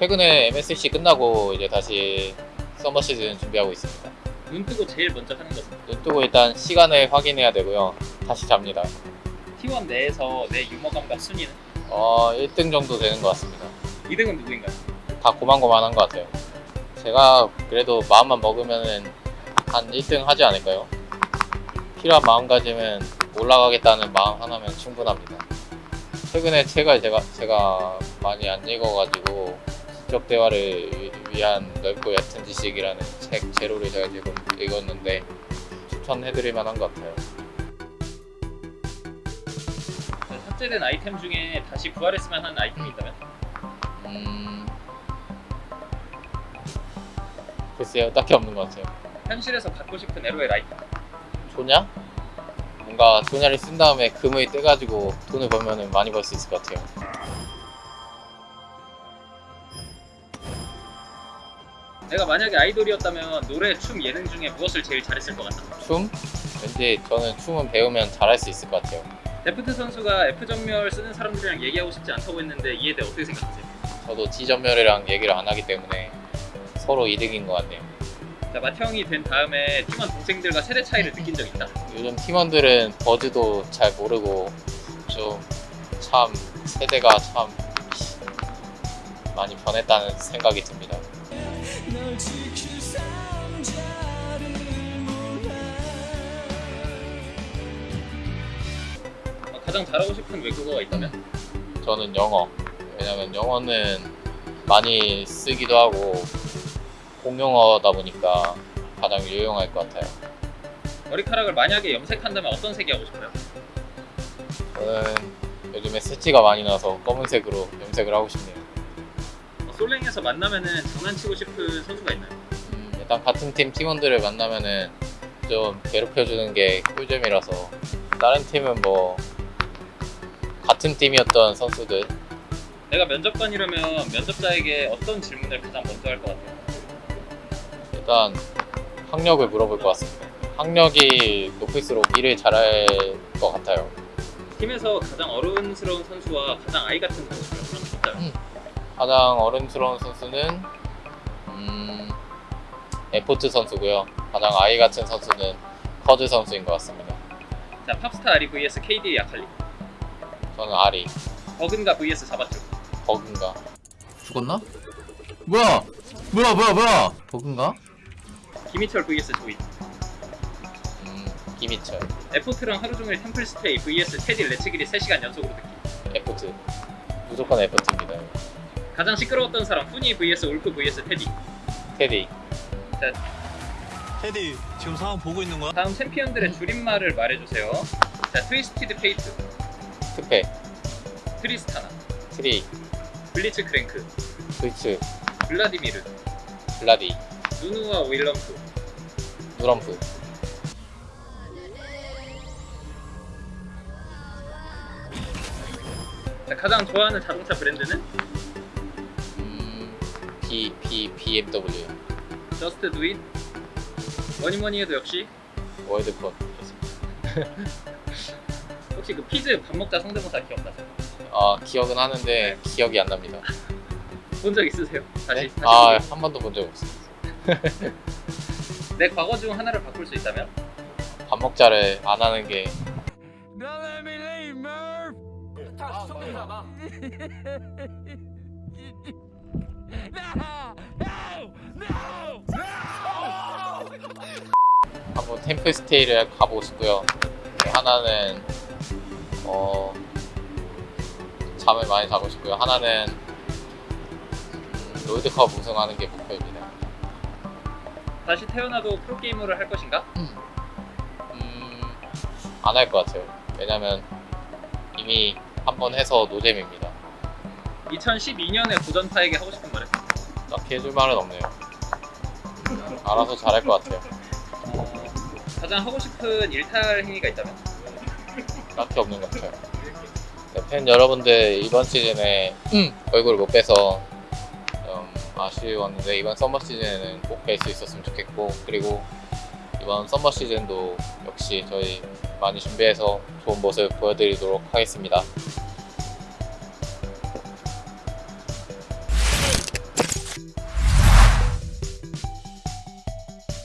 최근에 MSC 끝나고 이제 다시 서머 시즌 준비하고 있습니다. 눈 뜨고 제일 먼저 하는 것은 눈 뜨고 일단 시간을 확인해야 되고요. 다시 잡니다. T1 내에서 내 유머 감각 순위는 어, 1등 정도 되는 것 같습니다. 2등은 누구인가요? 다 고만고만한 것 같아요. 제가 그래도 마음만 먹으면은 한 1등 하지 않을까요? 필요한 마음가짐은 올라가겠다는 마음 하나면 충분합니다. 최근에 책을 제가 제가 많이 안 읽어가지고 지적 대화를 위- 위한 넓고 얕은 지식이라는 책 제로를 제가 지금 읽었는데 추천해드릴 만한 것 같아요. 네, 삭제된 아이템 중에 다시 부활했으면 하는 아이템이 있다면? 음... 글쎄요, 딱히 없는 것 같아요. 현실에서 갖고 싶은 LOL 아이템 조냐? 뭔가 조냐를 쓴 다음에 금을 떼가지고 돈을 벌면 많이 벌 수 있을 것 같아요. 내가 만약에 아이돌이었다면 노래, 춤, 예능 중에 무엇을 제일 잘했을 것 같다 춤? 왠지 저는 춤은 배우면 잘할 수 있을 것 같아요. 데프트 선수가 F전멸 쓰는 사람들이랑 얘기하고 싶지 않다고 했는데 이에 대해 어떻게 생각하세요? 저도 지전멸이랑 얘기를 안 하기 때문에 서로 이득인 것 같네요. 자 마태형이 된 다음에 팀원 동생들과 세대 차이를 느낀 적 있다 요즘 팀원들은 버즈도 잘 모르고 좀 참 세대가 참 많이 변했다는 생각이 듭니다. 가장 잘하고 싶은 외국어가 있다면? 저는 영어. 왜냐면 영어는 많이 쓰기도 하고 공용어다 보니까 가장 유용할 것 같아요. 머리카락을 만약에 염색한다면 어떤 색이 하고 싶어요? 저는 요즘에 새치가 많이 나서 검은색으로 염색을 하고 싶네요. 어, 솔랭에서 만나면 은 장난치고 싶은 선수가 있나요? 음, 일단 같은 팀 팀원들을 만나면 은 좀 괴롭혀주는 게 꿀잼이라서 다른 팀은 뭐 같은 팀이었던 선수들 내가 면접관이라면 면접자에게 어떤 질문을 가장 먼저 할 것 같아요? 일단 학력을 물어볼 것 같습니다. 학력이 높을수록 일을 잘할 것 같아요. 팀에서 가장 어른스러운 선수와 가장 아이 같은 선수를 한번 뽑자면 가장 어른스러운 선수는 음, 에포트 선수고요. 가장 아이 같은 선수는 커즈 선수인 것 같습니다. 자 팝스타 아리 vs KD의 약할리 저는 아리 버근가 vs 자바쭈 버그인가? 죽었나? 뭐야? 뭐야 뭐야 뭐야? 버그인가? 김희철 vs 조이 음, 김희철 에포트랑 하루 종일 템플 스테이 vs 테디 레츠기리 3시간 연속으로 듣기 에포트 무조건 에포트입니다. 가장 시끄러웠던 사람 후니 vs 울프 vs 테디 테디 테디 지금 상황 보고 있는 거야? 다음 챔피언들의 줄임말을 말해주세요 자 트위스티드 페이트 트페 트리스타나 트리. 블리츠 크랭크. 블츠. 블라디미르. 블라디. 누누와 윌럼프. 누럼프. 자, 가장 좋아하는 자동차 브랜드는? 음, B B BMW Just do it 뭐니뭐니 해도 역시? 월드컵 혹시 그 피즈 밥 먹자 성대모사 기억나세요? 아 기억은 하는데 기억이 안 납니다. 본 적 있으세요? 다시, 네? 다시 아 보기. 한 번도 본 적 없어요. 내 과거 중 하나를 바꿀 수 있다면? 밥 먹자를 안 하는 게 한번 템플스테이를 가보고 싶고요. 하나는 어 잠을 많이 자고 싶고요. 하나는 음, 롤드컵 우승하는 게 목표입니다. 다시 태어나도 프로게이머를 할 것인가? 음, 안 할 것 같아요. 왜냐면 이미 한 번 해서 노잼입니다. 2012년에 고전파에게 하고 싶은 말은? 딱히 해줄 말은 없네요. 알아서 잘할 것 같아요. 어, 가장 하고 싶은 일탈 행위가 있다면? 딱히 없는 것 같아요. 네, 팬 여러분들 이번 시즌에 얼굴을 못 봬서 좀 아쉬웠는데 이번 서머 시즌에는 꼭 뵐 수 있었으면 좋겠고 그리고 이번 서머 시즌도 역시 저희 많이 준비해서 좋은 모습 보여드리도록 하겠습니다.